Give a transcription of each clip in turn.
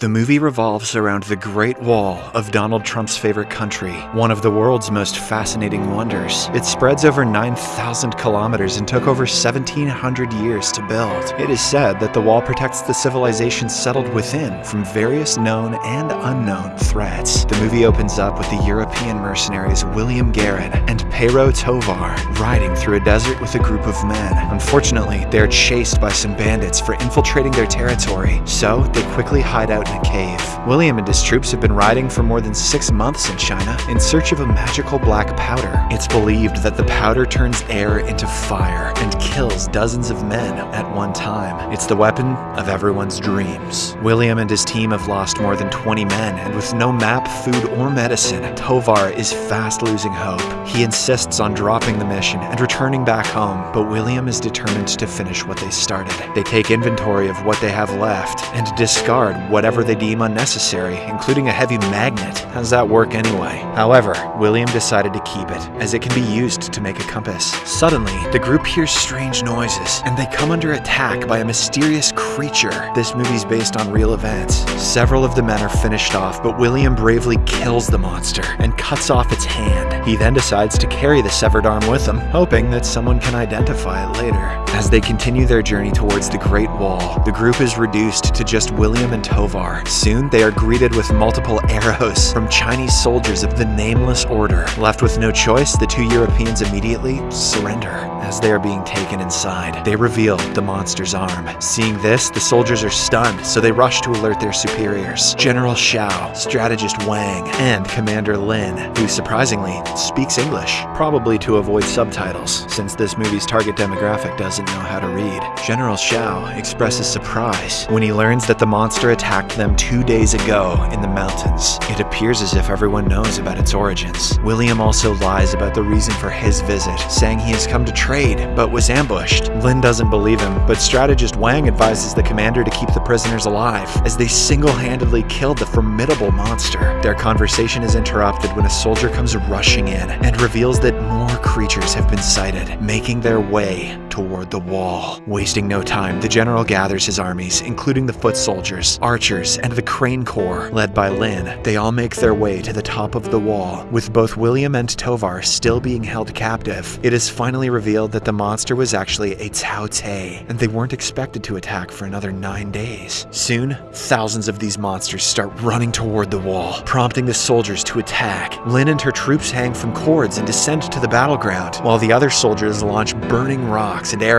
The movie revolves around the Great Wall of Donald Trump's favorite country, one of the world's most fascinating wonders. It spreads over 9,000 kilometers and took over 1,700 years to build. It is said that the wall protects the civilization settled within from various known and unknown threats. The movie opens up with the European mercenaries William Garin and Pero Tovar riding through a desert with a group of men. Unfortunately, they are chased by some bandits for infiltrating their territory, so they quickly hide out in a cave. William and his troops have been riding for more than six months in China in search of a magical black powder. It's believed that the powder turns air into fire and kills dozens of men at one time. It's the weapon of everyone's dreams. William and his team have lost more than 20 men, and with no map, food, or medicine, Tovar is fast losing hope. He insists on dropping the mission and returning back home, but William is determined to finish what they started. They take inventory of what they have left and discard whatever they deem unnecessary, including a heavy magnet. How's that work anyway? However, William decided to keep it, as it can be used to make a compass. Suddenly, the group hears strange noises, and they come under attack by a mysterious creature. This movie's based on real events. Several of the men are finished off, but William bravely kills the monster and cuts off its hand. He then decides to carry the severed arm with him, hoping that someone can identify it later. As they continue their journey towards the Great Wall, the group is reduced to just William and Tovar. Soon, they are greeted with multiple arrows from Chinese soldiers of the Nameless Order. Left with no choice, the two Europeans immediately surrender. As they are being taken inside, they reveal the monster's arm. Seeing this, the soldiers are stunned, so they rush to alert their superiors. General Shao, strategist Wang, and Commander Lin, who surprisingly speaks English, probably to avoid subtitles, since this movie's target demographic doesn't know how to read. General Shao expresses surprise when he learns that the monster attacked them two days ago in the mountains. It appears as if everyone knows about its origins. William also lies about the reason for his visit, saying he has come to trade, but was ambushed. Lin doesn't believe him, but strategist Wang advises the commander to keep the prisoners alive, as they single-handedly killed the formidable monster. Their conversation is interrupted when a soldier comes rushing in and reveals that more creatures have been sighted, making their way toward the wall. Wasting no time, the general gathers his armies, including the foot soldiers, archers, and the Crane Corps, led by Lin. They all make their way to the top of the wall, with both William and Tovar still being held captive. It is finally revealed that the monster was actually a Tao Tei, and they weren't expected to attack for another nine days. Soon, thousands of these monsters start running toward the wall, prompting the soldiers to attack. Lin and her troops hang from cords and descend to the battleground, while the other soldiers launch burning rocks and arrows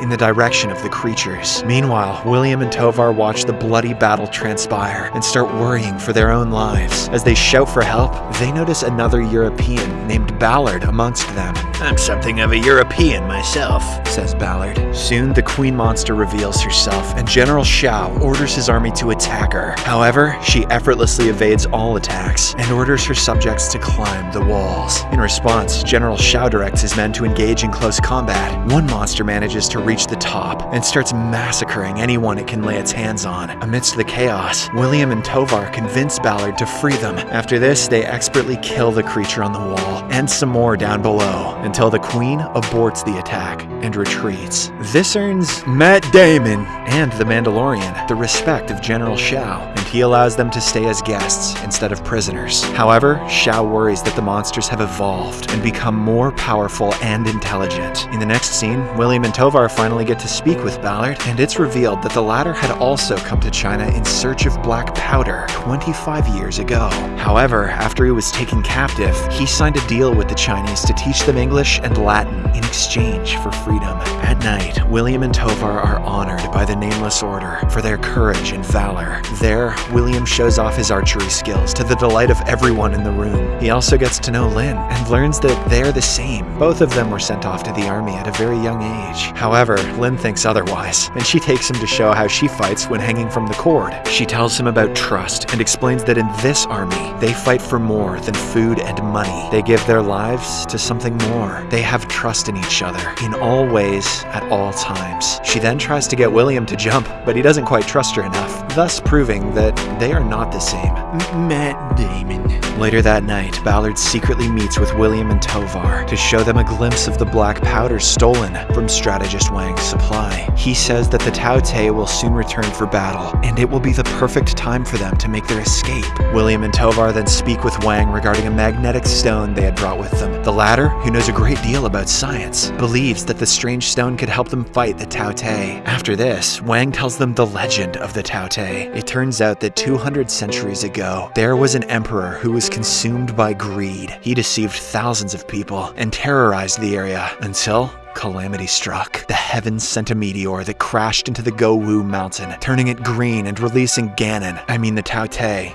in the direction of the creatures. Meanwhile, William and Tovar watch the bloody battle transpire and start worrying for their own lives. As they shout for help, they notice another European named Ballard amongst them. I'm something of a European myself, says Ballard. Soon, the queen monster reveals herself, and General Shao orders his army to attack her. However, she effortlessly evades all attacks and orders her subjects to climb the walls. In response, General Shao directs his men to engage in close combat. One monster manages to reach the top and starts massacring anyone it can lay its hands on. Amidst the chaos, William and Tovar convince Ballard to free them. After this, they expertly kill the creature on the wall and some more down below until the queen aborts the attack and retreats. This earns Matt Damon and the Mandalorian the respect of General Shao, and he allows them to stay as guests instead of prisoners. However, Shao worries that the monsters have evolved and become more powerful and intelligent. In the next scene, William and Tovar finally get to speak with Ballard, and it's revealed that the latter had also come to China in search of black powder 25 years ago. However, after he was taken captive, he signed a deal with the Chinese to teach them English and Latin in exchange for freedom. At night, William and Tovar are honored by the Nameless Order for their courage and valor. There, William shows off his archery skills to the delight of everyone in the room. He also gets to know Lin and learns that they're the same. Both of them were sent off to the army at a very young age. However, Lin thinks otherwise, and she takes him to show how she fights when hanging from the cord. She tells him about trust and explains that in this army, they fight for more than food and money. They give their lives to something more. They have trust in each other, in all ways, at all times. She then tries to get William to jump, but he doesn't quite trust her enough, thus proving that they are not the same. Matt Damon. Later that night, Ballard secretly meets with William and Tovar to show them a glimpse of the black powder stolen from strategist Wang's supply. He says that the Tao Tei will soon return for battle, and it will be the perfect time for them to make their escape. William and Tovar then speak with Wang regarding a magnetic stone they had brought with them. The latter, who knows a great deal about science, believes that the strange stone could help them fight the Tao Tei. After this, Wang tells them the legend of the Tao Tei. It turns out that 200 centuries ago, there was an emperor who was consumed by greed. He deceived thousands of people and terrorized the area until Calamity struck. The heavens sent a meteor that crashed into the Gouwu mountain, turning it green and releasing Ganon, I mean the Tao.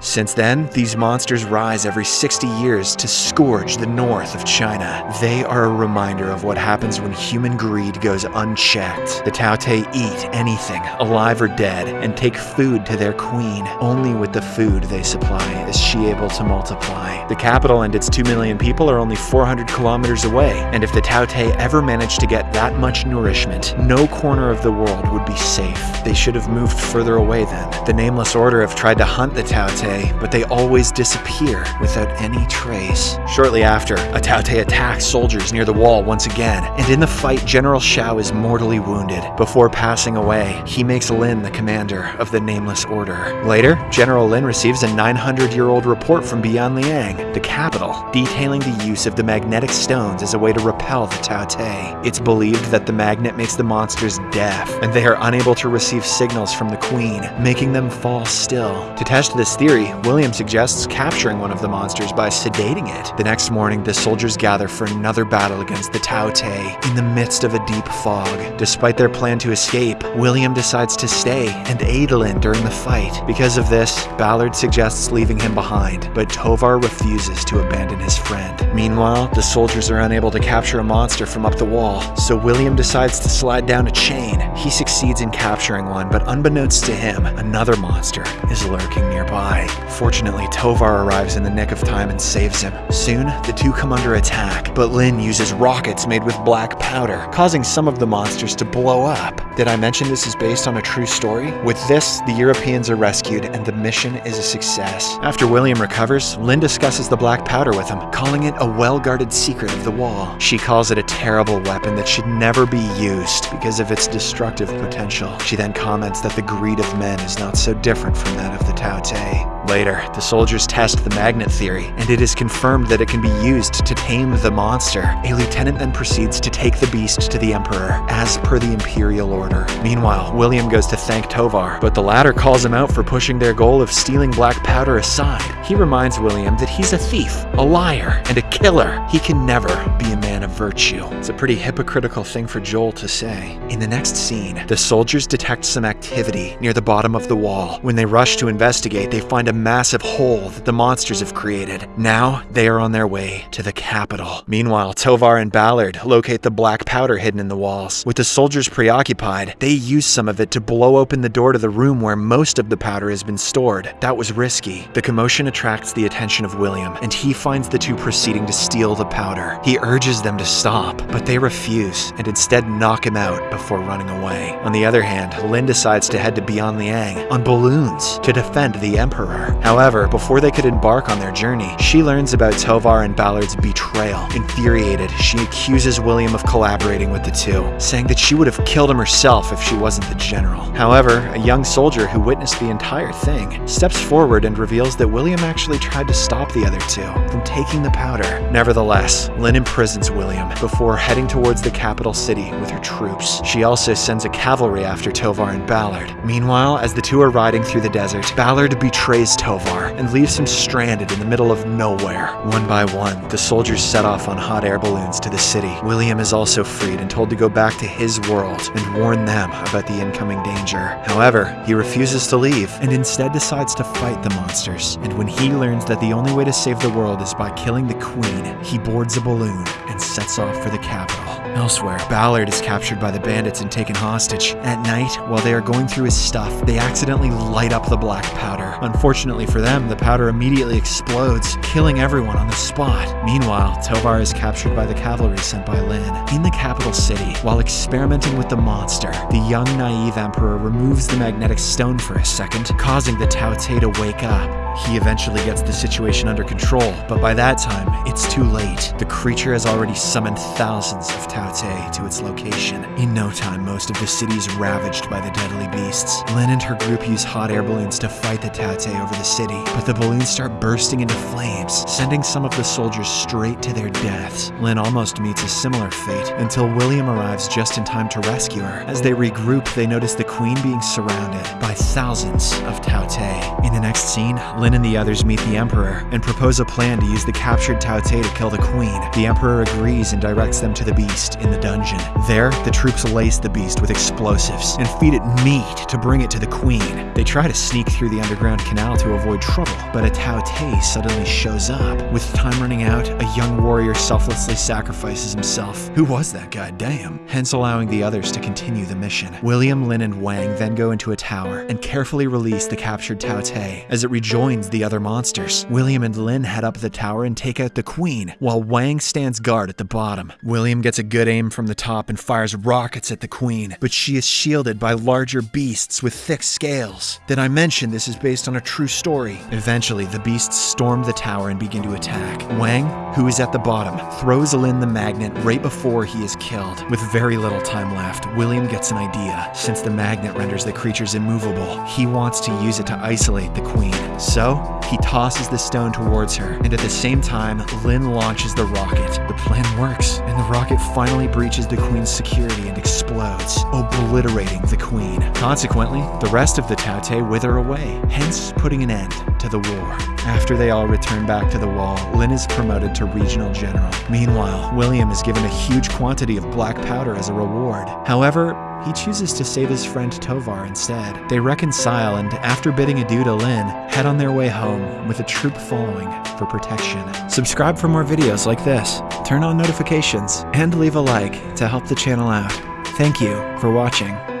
Since then, these monsters rise every 60 years to scourge the north of China. They are a reminder of what happens when human greed goes unchecked. The Tao eat anything, alive or dead, and take food to their queen. Only with the food they supply is she able to multiply. The capital and its 2 million people are only 400 kilometers away, and if the Tao ever managed to get that much nourishment, no corner of the world would be safe. They should have moved further away then. The Nameless Order have tried to hunt the Tao Tei, but they always disappear without any trace. Shortly after, a Tao Tei attacks soldiers near the wall once again, and in the fight, General Shao is mortally wounded. Before passing away, he makes Lin the commander of the Nameless Order. Later, General Lin receives a 900-year-old report from Bianliang, the capital, detailing the use of the magnetic stones as a way to repel the Tao Tei. It's believed that the magnet makes the monsters deaf, and they are unable to receive signals from the queen, making them fall still. To test this theory, William suggests capturing one of the monsters by sedating it. The next morning, the soldiers gather for another battle against the Tao Tei in the midst of a deep fog. Despite their plan to escape, William decides to stay and aid Lin during the fight. Because of this, Ballard suggests leaving him behind, but Tovar refuses to abandon his friend. Meanwhile, the soldiers are unable to capture a monster from up the wall, so William decides to slide down a chain. He succeeds in capturing one, but unbeknownst to him, another monster is lurking nearby. Fortunately, Tovar arrives in the nick of time and saves him. Soon, the two come under attack, but Lin uses rockets made with black powder, causing some of the monsters to blow up. Did I mention this is based on a true story? With this, the Europeans are rescued and the mission is a success. After William recovers, Lin discusses the black powder with him, calling it a well-guarded secret of the wall. She calls it a terrible weapon that should never be used because of its destructive potential. She then comments that the greed of men is not so different from that of the Tao Tei. Later, the soldiers test the magnet theory, and it is confirmed that it can be used to tame the monster. A lieutenant then proceeds to take the beast to the Emperor, as per the Imperial order. Meanwhile, William goes to thank Tovar, but the latter calls him out for pushing their goal of stealing black powder aside. He reminds William that he's a thief, a liar, and a killer. He can never be a man of virtue. It's a pretty hypocritical thing for Joel to say. In the next scene, the soldiers detect some activity near the bottom of the wall. When they rush to investigate, they find a massive hole that the monsters have created. Now, they are on their way to the capital. Meanwhile, Tovar and Ballard locate the black powder hidden in the walls. With the soldiers preoccupied, they use some of it to blow open the door to the room where most of the powder has been stored. That was risky. The commotion attracts the attention of William, and he finds the two proceeding to steal the powder. He urges them to stop, but they refuse and instead knock him out before running away. On the other hand, Lin decides to head to Bianliang on balloons to defend the Emperor. However, before they could embark on their journey, she learns about Tovar and Ballard's betrayal. Infuriated, she accuses William of collaborating with the two, saying that she would have killed him herself if she wasn't the general. However, a young soldier who witnessed the entire thing steps forward and reveals that William actually tried to stop the other two from taking the powder. Nevertheless, Lin imprisons William before heading towards the capital city with her troops. She also sends a cavalry after Tovar and Ballard. Meanwhile, as the two are riding through the desert, Ballard betrays Tovar and leaves him stranded in the middle of nowhere. One by one, the soldiers set off on hot air balloons to the city. William is also freed and told to go back to his world and warn them about the incoming danger. However, he refuses to leave and instead decides to fight the monsters. And when he learns that the only way to save the world is by killing the queen, he boards a balloon and sets off for the capital. Elsewhere, Ballard is captured by the bandits and taken hostage. At night, while they are going through his stuff, they accidentally light up the black powder. Unfortunately for them, the powder immediately explodes, killing everyone on the spot. Meanwhile, Tovar is captured by the cavalry sent by Lin. In the capital city, while experimenting with the monster, the young naive emperor removes the magnetic stone for a second, causing the Tao Tei to wake up. He eventually gets the situation under control, but by that time, it's too late. The creature has already summoned thousands of Tao Tei to its location. In no time, most of the city is ravaged by the deadly beasts. Lin and her group use hot air balloons to fight the Tao Tei over the city, but the balloons start bursting into flames, sending some of the soldiers straight to their deaths. Lin almost meets a similar fate until William arrives just in time to rescue her. As they regroup, they notice the queen being surrounded by thousands of Tao Tei. In the next scene, Lin and the others meet the Emperor and propose a plan to use the captured Tao Tei to kill the queen. The Emperor agrees and directs them to the beast in the dungeon. There, the troops lace the beast with explosives and feed it meat to bring it to the queen. They try to sneak through the underground canal to avoid trouble, but a Tao Tei suddenly shows up. With time running out, a young warrior selflessly sacrifices himself. Who was that guy? Damn. Hence allowing the others to continue the mission. William, Lin, and Wang then go into a tower and carefully release the captured Tao Tei as it rejoins the other monsters. William and Lin head up the tower and take out the queen, while Wang stands guard at the bottom. William gets a good aim from the top and fires rockets at the queen, but she is shielded by larger beasts with thick scales. Did I mention this is based on a true story? Eventually, the beasts storm the tower and begin to attack. Wang, who is at the bottom, throws Lin the magnet right before he is killed. With very little time left, William gets an idea. Since the magnet renders the creatures immovable, he wants to use it to isolate the queen. So, he tosses the stone towards her, and at the same time, Lin launches the rocket. The plan works, and the rocket finally breaches the queen's security and explodes, obliterating the queen. Consequently, the rest of the Tao Tei wither away, hence putting an end to the war. After they all return back to the wall, Lin is promoted to regional general. Meanwhile, William is given a huge quantity of black powder as a reward. However, he chooses to save his friend Tovar instead. They reconcile and, after bidding adieu to Lin, head on their way home with a troop following for protection. Subscribe for more videos like this, turn on notifications, and leave a like to help the channel out. Thank you for watching.